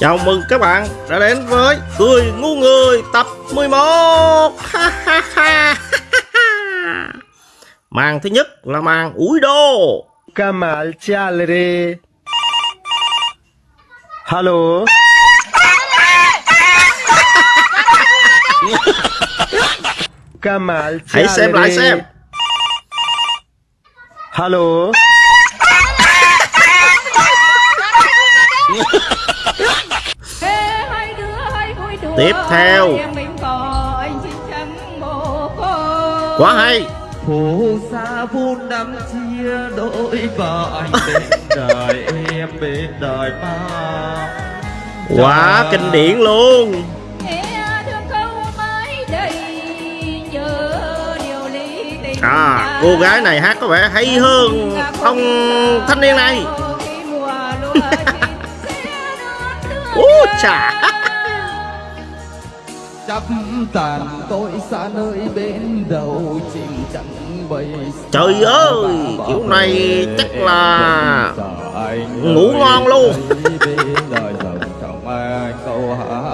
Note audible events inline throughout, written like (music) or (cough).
Chào mừng các bạn đã đến với Cười Ngu Người tập 11 (laughs) ha. Màn thứ nhất là màn ủi đô. Kamal Chalre Hello. Kamal (laughs) Hãy xem lại xem. Hello. (laughs) Tiếp theo. Quá hay. Phù sa vun đắm chia đôi vợ anh bên (laughs) đời em bên đời ta Quá kinh điển luôn. À cô gái này hát có vẻ hay hơn ông thanh niên này. Ú chà chấp tàn tôi xa nơi bên đầu chim trắng bay Trời ơi, kiểu này chắc là ngủ ngon luôn.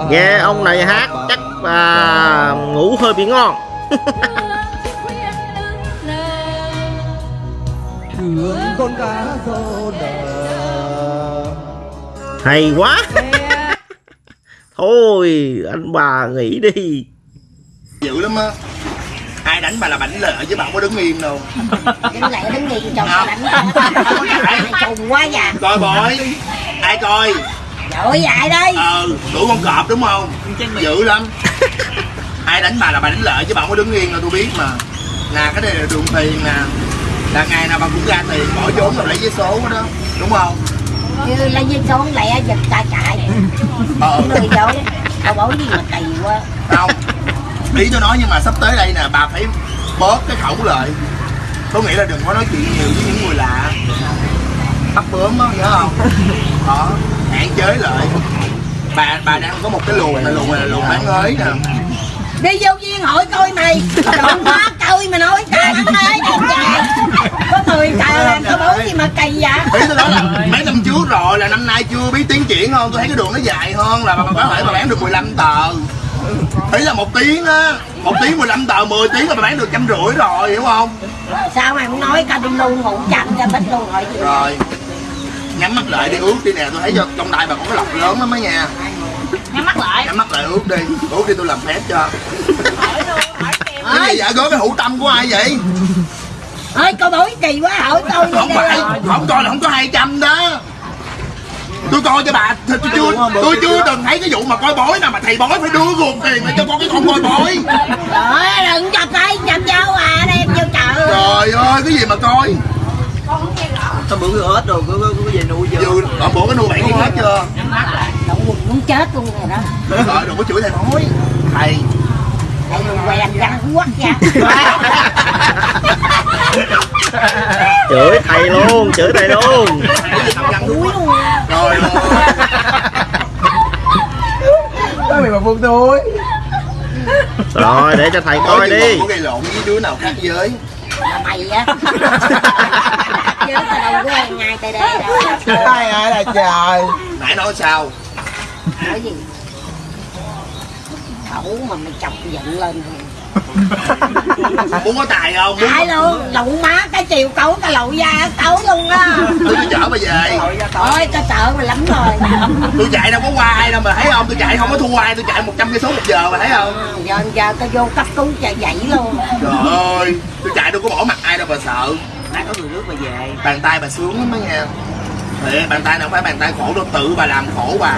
Nghe ông này hát chắc là ngủ hơi bị ngon. (laughs) Thương con cá rô đờ. Hay quá Thôi anh bà nghỉ đi. Dữ lắm á. Ai đánh bà là bảnh lợi chứ bà không có đứng yên đâu. Đứng lại đứng nghi chồng Không. đánh trùng quá dạ coi bội ai coi? Dội dại đi ờ đủ con cọp đúng không? Dữ lắm. Ai đánh bà là bà đánh lợi chứ bà không có đứng yên đâu tôi biết mà. Nè cái này là đường tiền nè. Là ngày nào bà cũng ra tiền bỏ vốn rồi lấy giấy số đó đúng không Như lấy dây số lẹ giật ta chạy ờ. Người dội Tao bảo gì mà kỳ quá. Không ý tôi nói nhưng mà sắp tới đây nè bà phải bớt cái khẩu lợi có nghĩa là đừng có nói chuyện nhiều với những người lạ. Bắt bướm á nhớ không? Đó hạn chế lại. Bà bà đang có một cái luồng này luồng là luồng bán ới nè Đi vô viên hỏi coi mày. Đừng quá coi mà nói ta lắm đấy Đừng trời Có người trời làm tao bảo gì mà kỳ vậy? Ý tôi nói là mấy năm trước rồi là năm nay chưa biết tiến triển không? Tôi thấy cái đường nó dài hơn là bà, có thể bà bán được 15 tờ. Ý là một tiếng á một tiếng 15 tờ 10 tiếng là bà bán được trăm rưỡi rồi hiểu không? Sao mày không nói ca đinh luôn ngủ chậm cho bích luôn gì rồi nhắm mắt lại đi ướt đi nè tôi thấy trong tay bà có cái lọc lớn lắm á nha Nhắm mắt lại. Nhắm mắt lại ướt đi. Ướt đi tôi làm phép cho. Cái Ơi gì vậy có cái hữu tâm của ai vậy? Ơi coi bối kỳ quá hỏi tôi không phải không coi là không có 200 đó. Tôi coi cho bà tôi, chưa tôi chưa từng thấy cái vụ mà coi bói nào mà thầy bói phải đưa ruột tiền mà cho con cái con coi bói. Trời đừng chọc tay chọc dâu à đem vô chợ. Trời ơi cái gì mà coi? Sao bữa hết rồi, có, có về nuôi chưa? bữa cái nuôi con hết chưa quần muốn chết luôn rồi đó. Rồi đừng có chửi thầy. Bói thầy Tại vì quen răng quất ra (laughs) Chửi thầy luôn, chửi thầy luôn. Đuối luôn. Rồi Sao mày mà buông tôi Rồi để cho thầy coi đi. có gây lộn với đứa nào khác giới Là mày á. (laughs) Chứ tao đâu có quen ngay tại đây đâu. Ai ai là trời? Nãy nói sao Nói gì Khẩu mà mày chọc giận lên muốn có tài không? Ai luôn, lụng má cái chiều cấu cái lậu da cấu luôn á. Tôi chở bà về. Ôi tao sợ mày lắm rồi. Tôi chạy đâu có qua ai đâu mà thấy không? Tôi chạy không có thua ai tôi chạy 100 cây số một giờ mà thấy không? Giờ giờ tao vô cấp cứu chạy dậy luôn. Trời ơi tôi chạy đâu có bỏ mặt ai đâu bà sợ. Nãy có người nước mà về. Bàn tay bà sướng lắm đó nha Thiệt, bàn tay nào không phải bàn tay khổ đâu tự bà làm khổ bà.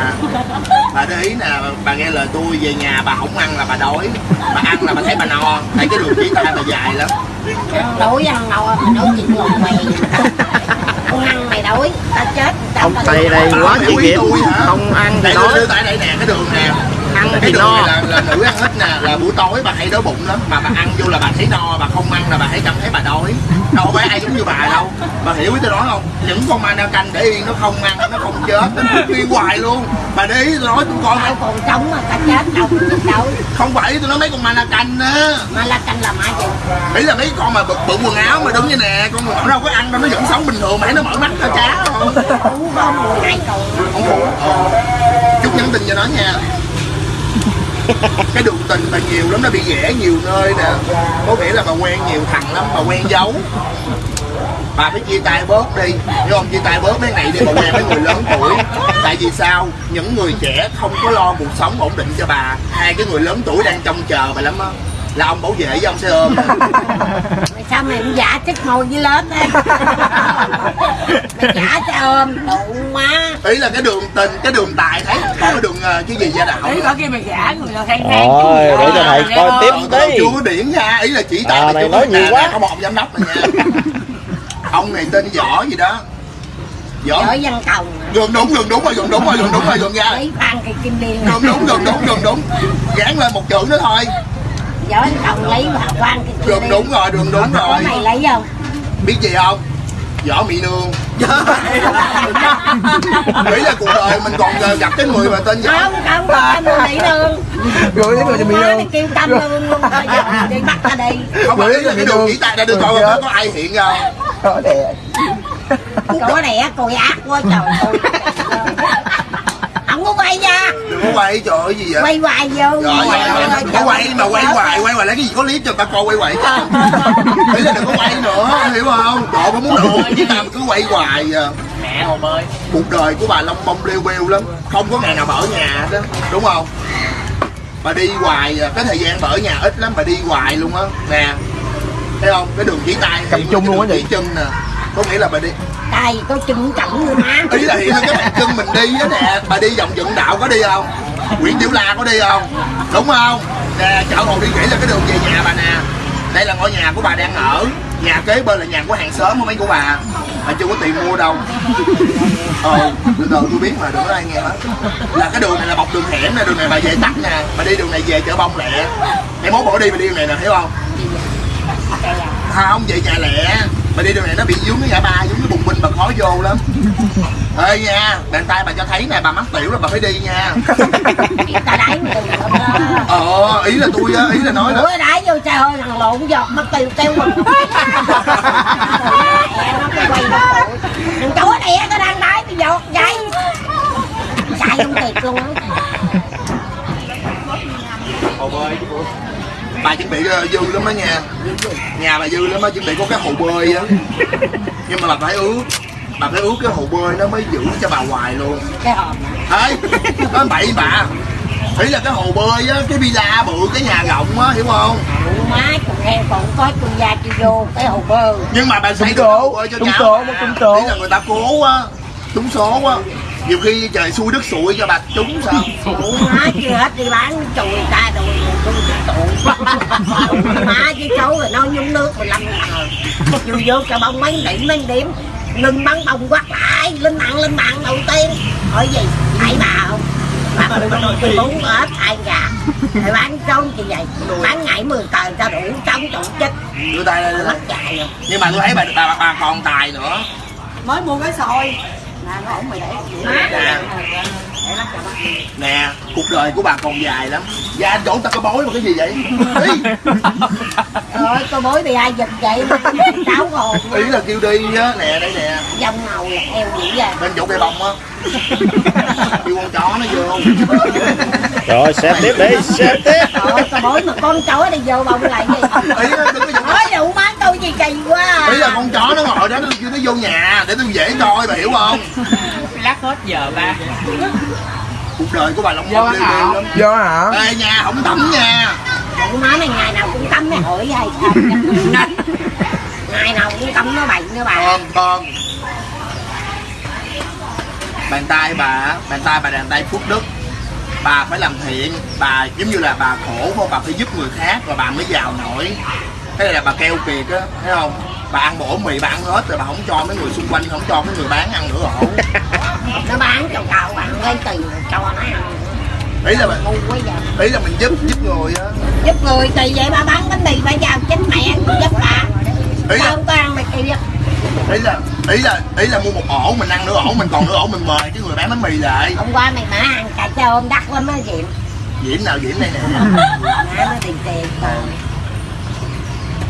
Bà để ý nè bà nghe lời tôi về nhà bà không ăn là bà đói. Bà ăn là bà thấy bà no. Thấy cái đường chỉ tay bà dài lắm. Đuổi ăn ngầu mày nói chuyện lộn mày. Không ăn mày đuổi Tao chết tao Ông tao- thầy đây quá không ý nghiệp tôi hả? Không ăn thì đưa tại đây nè cái đường nè Ăn thì no. là, là nữ ăn ít nè là buổi tối bà hay đói bụng lắm mà bà ăn vô là bà thấy no bà không ăn là bà thấy cảm thấy bà đói. Đâu phải ai giống như bà đâu. Bà hiểu ý tôi nói không? Những con ma na canh để yên nó không ăn nó không chết nó đi hoài luôn. Bà để ý tôi nói tôi coi. Tao còn sống mà tao chết đâu đâu. Không phải tôi nói mấy con ma na canh á. Mà là canh làm ai vậy ý là mấy con mà bự, bự quần áo mà đứng như nè con nó đâu có ăn đâu nó vẫn sống bình thường mà nó mở mắt ra chá không không không ờ. chút nhắn tin cho nó nha (laughs) cái đường tình mà nhiều lắm nó bị ghẻ nhiều nơi nè. Có nghĩa là bà quen nhiều thằng lắm bà quen giấu. Bà phải chia tay bớt đi. Hiểu không chia tay bớt mấy này đi bà quen mấy người lớn tuổi. Tại vì sao? Những người trẻ không có lo cuộc sống ổn định cho bà. Hai cái người lớn tuổi đang trông chờ bà lắm á. Là ông bảo vệ với ông xe ôm. (laughs) Sao mày cũng giả chích môi với lớp đấy (laughs) Mày giả cho ôm đủ má. Ý là cái đường tình cái đường tài thấy còn cái đường ờ, cái gì gia đạo Ý có kia mày giả người ta khen Rồi, để cho thầy coi tiếp Ờ, đi. chưa có điển ra ý là chỉ tay À, chưa nói có- nhiều quá. có một giám đốc này nha. (laughs) Ông này tên võ gì đó. Võ? Giỏi văn cầu gần đúng gần đúng rồi gần đúng rồi gần đúng rồi gần ra phan cây kim điên gần đúng gần đúng gần đúng. Gán lên một chữ nữa thôi. Giỏi văn cầu lấy vào phan cây kim gần điên đúng rồi gần đúng rồi. mày lấy không? biết gì không võ mỹ nương nghĩ là cuộc đời mình còn gặp cái người mà tên võ Không, không, không đi đường. Gửi đến người cho Má mình mày luôn kêu tâm luôn luôn đi bắt ta đi. Không phải là cái Mỹ đường Nương. chỉ tay ra đưa coi Gửi có có ai hiện không Có đẹp Cổ này coi ác quá trời Không có quay ra đừng có quay trời ơi gì vậy? Quay hoài vô rồi có quay mà quay hoài quay hoài lấy cái gì có clip cho ta coi quay hoài chứ. (laughs) Ý là đừng có quay nữa hiểu không? Trời có muốn đồ chứ ta mà cứ quay hoài à. Mẹ hồ bơi. Cuộc đời của bà long bông lêu bêu lắm không có ngày nào bà ở nhà đó đúng không? Bà đi hoài à, cái thời gian bà ở nhà ít lắm bà đi hoài luôn á. Nè thấy không? Cái đường chỉ tay Cầm chung luôn á chỉ chân nè. Có nghĩa là bà đi Tay có chân trọng nữa má ý là hiện lên cái bàn chân mình đi á nè, bà đi vòng dựng đạo có đi không? Nguyễn tiểu la có đi không? Đúng không? Nè chợ hồ đi nghĩ là cái đường về nhà bà nè. Đây là ngôi nhà của bà đang ở. Nhà kế bên là nhà của hàng xóm của mấy của bà. Bà chưa có tiền mua đâu. Ờ từ từ, tôi biết mà, đừng có ai nghe hết. Là cái đường này là bọc đường hẻm nè, đường này bà về tắt nè. Bà đi đường này về chợ bông lẹ. Em mốt bỏ đi bà đi đường này nè, hiểu không? Không về nhà lẹ bà đi đường này nó bị vướng cái ngã ba vướng cái bùng binh bà khó vô lắm. (laughs) Ê nha bàn tay bà cho thấy nè bà mắc tiểu là bà phải đi nha. Ta đáy mà ờ ý là tôi á ý là nói đó. Đáy vô trời ơi thằng lộn giọt mất tiêu kêu mình (laughs) Đừng chúa đẻ nó đang đáy bị giọt vậy Chạy không luôn á. Bơi bà chuẩn bị ờ, dư lắm đó nha. Nhà bà dư lắm á chuẩn bị có cái hồ bơi á. Nhưng mà bà phải ướt bà phải ướt cái hồ bơi nó mới giữ cho bà hoài luôn. Cái hòm ê (laughs) nói bậy bà. Ý là cái hồ bơi á cái villa bự cái nhà rộng á hiểu không? Ủa má còn heo còn có tôi ra chưa vô cái hồ bơi. Nhưng mà bà xây hồ bơi cho trúng số, mà. trúng số. ý là người ta cố á trúng số á nhiều khi trời xui đất sụi cho bà trúng sao? Ủa má chưa hết đi bán chùi ta rồi tôi tụi Ủa má chứ cháu rồi nó nhúng nước 15 ngàn Chưa vô cho bông mấy điểm mấy điểm. Ngưng bắn bông quát lại Lên mạng lên mạng đầu tiên. Hỏi gì phải bà không? Bà muốn hết hai gà Rồi bán trốn như vậy. Bán ngày 10 tờ cho đủ chống trụ chết đưa tay lên mất chạy rồi. Nhưng mà tôi thấy bà bà, bà còn tài nữa. Mới mua cái xôi nè nó ổn mày để Nè. nè cuộc đời của bà còn dài lắm. Và anh chỗ ta có bối mà cái gì vậy? Ý, rồi tôi bối bị ai giật vậy? Cháu hồn (laughs) ý là kêu đi á. Nè đây nè. Dòng ngầu là eo dữ vậy. Bên chỗ cây bông á. Kêu con chó nó vô. Rồi xem tiếp đi, xem tiếp. Trời tôi bối mà con chó đi vô bông lại gì? Ý á, đừng có dùng nói đủ má tôi gì kỳ quá à. ý là con chó nó ngồi đó nó kêu nó vô nhà để tôi dễ coi bà hiểu không? (laughs) Lát hết giờ ba. Cuộc đời của bà long liêu lắm Do hả? ê nhà không tắm nha. Ủa má mày ngày nào cũng tắm mày hỏi hay ngày nào cũng tắm nó bậy nó bà. Con con. Bàn tay bà bàn tay bà bàn tay phước đức. Bà phải làm thiện bà giống như là bà khổ không bà phải giúp người khác và bà mới giàu nổi cái này là bà keo kiệt á thấy không? Bà ăn bổ mì bà ăn hết rồi bà không cho mấy người xung quanh không cho mấy người bán ăn nữa ổ (laughs) nó bán cho cậu bạn lấy tiền rồi cho nó ăn. Ý là mình ý là mình giúp giúp người á. Giúp người kỳ vậy ba bán bánh mì ba giao chết mẹ giúp bà. Ý là không có ăn mày kia. ý là ý là ý là mua một ổ mình ăn nửa ổ mình còn nửa ổ mình mời cái người bán bánh mì lại. Hôm qua mày mở hàng cà cho ôm đắt lắm á diệm. Diễm nào diễm đây nè. Nó tiền tiền. Còn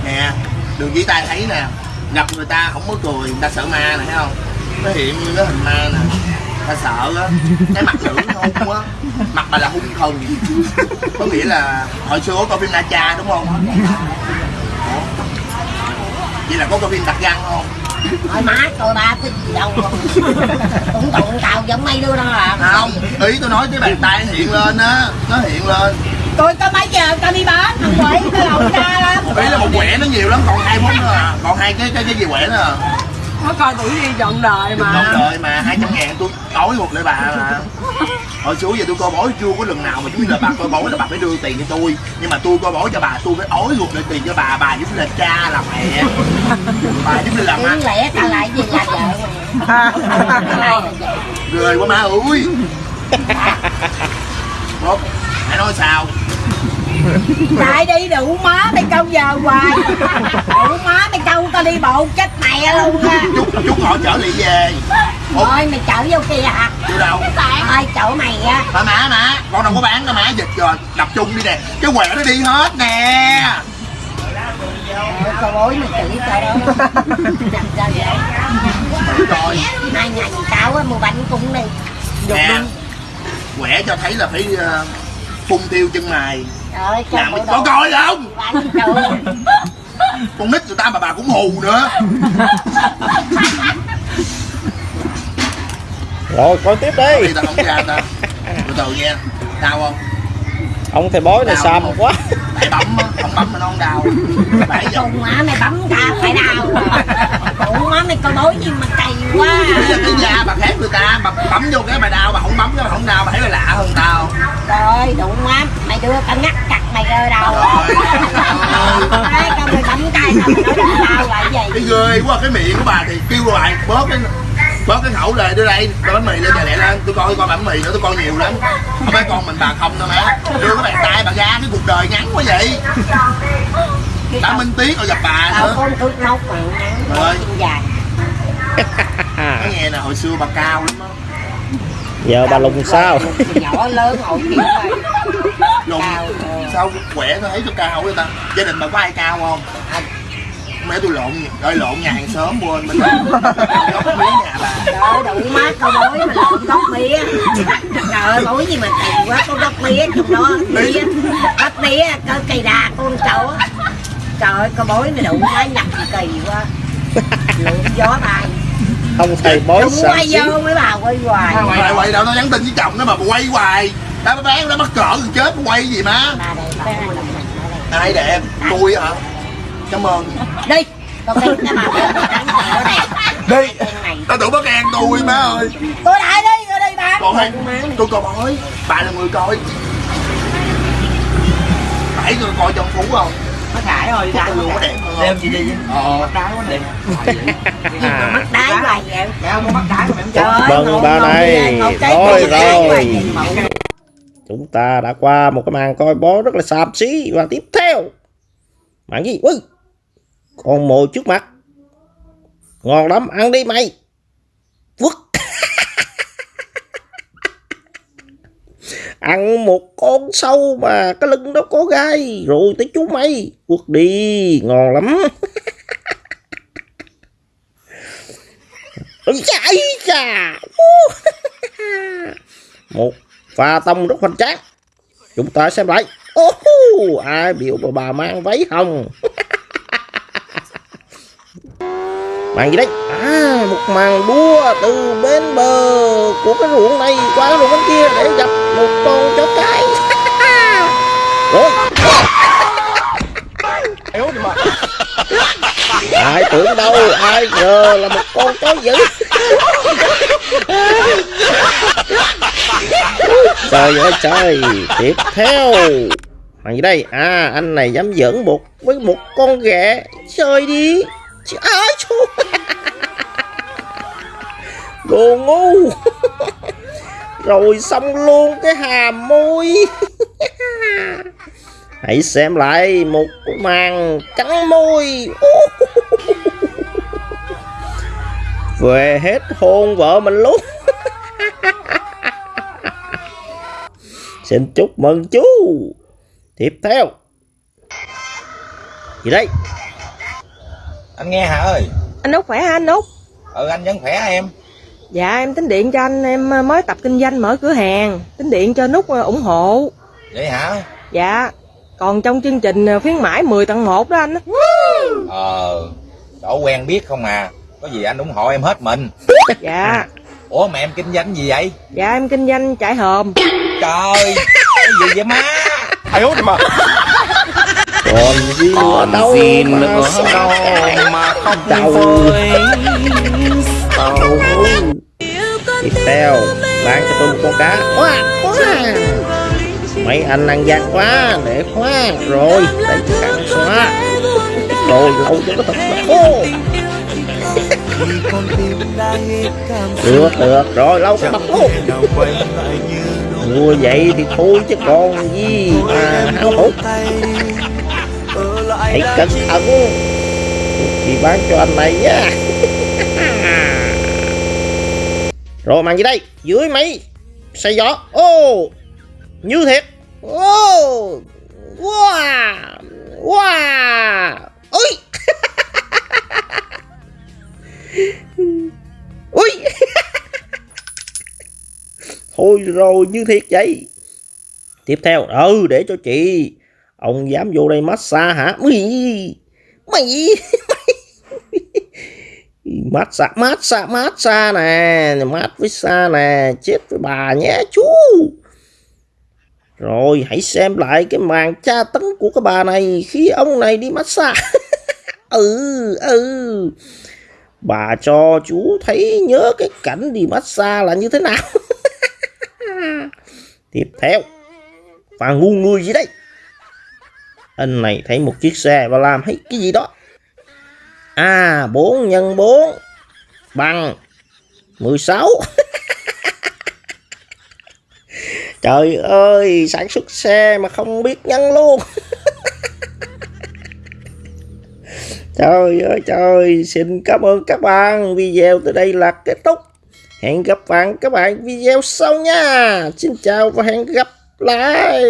nè. Đường dưới tay thấy nè, gặp người ta không có cười, người ta sợ ma nè, thấy không? Nó hiện như cái hình ma nè. Ta sợ á, cái mặt nữ hung á mặt bà là hung thần. Có nghĩa là hồi xưa có coi phim Na Cha, đúng không? Vậy là có coi phim đặt găng không? Thôi má coi ba cái gì đâu. (laughs) Cũng tụng tàu giống mấy đứa đó à không ý tôi nói cái bàn tay hiện lên á nó hiện lên. Tôi có mấy giờ tao đi bán thằng quỷ nó lộn ra lắm. Ý là một quẻ nó nhiều lắm còn hai món nữa à còn hai cái cái cái gì quẻ nữa à? Nó coi tuổi đi trọn đời Đồng đời mà 200 ngàn tôi tối một lại bà mà (laughs) Hồi xuống giờ tôi coi bói chưa? Có lần nào mà giống như là bà coi bói là bà phải đưa tiền cho tôi. Nhưng mà tôi coi bói cho bà tôi phải ối ruột lại tiền cho bà. Bà giống như là cha làm mẹ. Bà giống như là má lẽ tao lại gì là vợ lại là Ghê quá má ơi. Một, hãy nói sao? Lại đi đủ má mày câu giờ hoài. Đủ má mày câu tao đi bộ chết mẹ luôn nha Chút, chút họ chở lị về Thôi mày chở vô kia hả? Chưa đâu? Thôi chỗ mày á. Mà má má, con đâu có bán đâu má dịch rồi Đập chung đi nè, cái quẻ nó đi hết nè. Trời bối mày chửi tao đó. Làm sao vậy? Rồi. Hai ngày tao á mua bánh cũng đi. Nè. quẻ cho thấy là phải ờ, phun tiêu chân mày. Trời ơi làm bộ có coi không? Trời con nít người ta mà bà cũng hù nữa (laughs) Rồi coi tiếp đi. Đi tao không ra ta từ từ nha đau không? Ông thầy bói này Đau xàm quá. Tại bấm á không bấm mà nó không đau. Phải giờ Cùng má mày bấm ta phải đau. Ủa má mày coi bối gì mà cày quá. Bây giờ cái da bà khác người ta bà bấm vô cái bà đau bà không bấm cái bà không đau bà thấy là lạ hơn tao. Rồi đủ má Mày đưa tao ngắt chặt mày rơi đầu Đấy con mày bấm tay tao mày nói tao là cái cái gì ghê quá cái miệng của bà thì kêu lại bớt cái bớt cái khẩu lời đưa đây đưa bánh mì lên nhà lẹ lên. Tôi coi coi bánh mì nữa tôi coi nhiều lắm. Không phải con mình bà không đâu má. Đưa cái bàn tay bà ra cái cuộc đời ngắn quá vậy. Đã minh tiếc rồi gặp bà nữa. Mà ngắn Rồi. chân dài Nói nghe nè hồi xưa bà cao lắm á. Giờ bà lùng sao? Nhỏ lớn ngồi kiểu này lùn Cao, ờ. sao khỏe tôi thấy cho cao vậy ta? Gia đình bà có ai cao không mẹ tôi lộn ơi lộn nhà hàng xóm quên mình góc miếng nhà bà. Trời đủ má coi bối mà lộn gốc mía. Trời ơi bối gì mà kỳ quá có gốc mía trong đó mía. Gốc mía cơ cây đà con cháu Trời ơi coi bối này đủ má nhập kỳ quá. Lượm gió tay Ông thầy bói Đúng xàm quay vô mấy bà quay hoài. Quay quay đâu nó nhắn tin với chồng nó mà quay hoài. Đã bán nó mắc cỡ rồi chết quay gì má? Ai đẹp? Tôi hả cảm ơn. Đây Đi. Con đi cái bà. Đi. Tao tưởng bác an tôi má ơi. Tôi lại đi tôi đi bán còn hay tôi coi bói bà là người coi. Phải người coi trong phú không? Nó khải rồi, Phúc luôn có đẹp Đem chị đi ờ. Bắt đá quá nè. Mắt đáy hoài vậy? Dạ không có bắt đá mà em Trời chơi. ơi, Vâng, ba này. cái Rồi, mắt. Chúng ta đã qua một cái màn coi bói rất là xàm xí Và tiếp theo. Màn gì? Ui con mồi trước mặt. Ngon lắm, ăn đi mày. Quất. (laughs) Ăn một con sâu mà cái lưng nó có gai. Rồi tới chú mày. Quất đi Ngon lắm. (laughs) Chạy chà. (laughs) Một pha tông rất hoành tráng. Chúng ta xem lại. Ô ai biểu bà bà mang váy hồng? Màn gì đấy? À một màn đua từ bên bờ Của cái ruộng này qua cái ruộng bên kia Để gặp một con chó cái. (laughs) Rồi. (laughs) Ai tưởng đâu Ai ngờ là một con chó dữ. (laughs) Trời ơi trời Tiếp theo. Màn gì đây? À anh này dám giỡn một với một con ghẹ Chơi đi Ái chú? Đồ ngu. Rồi xong luôn cái hàm môi Hãy xem lại một màn cắn môi. Về hết hôn vợ mình luôn. Xin chúc mừng chú. Tiếp theo. Gì đây? Anh nghe hả ơi anh út khỏe hả anh út Ừ anh vẫn khỏe em Dạ em tính điện cho anh em ờ, mới tập kinh doanh mở cửa hàng Tính điện cho nút ờ, ủng hộ Vậy hả? Dạ Còn trong chương trình ờ, khuyến mãi 10 tặng 1 đó anh Ờ, chỗ quen biết không à. Có gì anh ủng hộ em hết mình. Dạ (laughs) Ủa mà em kinh doanh gì vậy? Dạ em kinh doanh trải hòm Trời, cái gì vậy má? ai út mà còn gì nữa đâu mà sao mà không Đầu. vơi tiếp theo bán cho tôi một con cá. Quá quá mấy anh ăn gian quá để quá rồi đây cắn xóa. Rồi lâu cho nó thật là khô được được. Rồi lâu cái mặt luôn mua vậy thì thôi chứ còn gì mà háo hức hãy cẩn thận thì bán cho anh này nhá (laughs) rồi, màn gì đây? Dưới máy xe gió. Ô, như thiệt. Ô, wow wow. Ui. (laughs) Ui. (laughs) Thôi rồi, như thiệt vậy. Tiếp theo. Ừ để cho chị ông dám vô đây massage hả? Mày mày massage massage massage nè. Mát với xa nè. Chết với bà nhé, chú. Rồi, hãy xem lại cái màn tra tấn của cái bà này khi ông này đi massage. (laughs) Ừ ừ. Bà cho chú thấy, nhớ cái cảnh đi massage là như thế nào. (laughs) Tiếp theo. Và ngu người gì đây anh này thấy một chiếc xe và làm thấy cái gì đó. À 4 nhân 4 bằng. 16 (laughs) trời ơi, sản xuất xe mà không biết nhân luôn. (laughs) Trời ơi, trời, xin cảm ơn các bạn. Video từ đây là kết thúc. Hẹn gặp bạn các bạn video sau nha. Xin chào và hẹn gặp lại.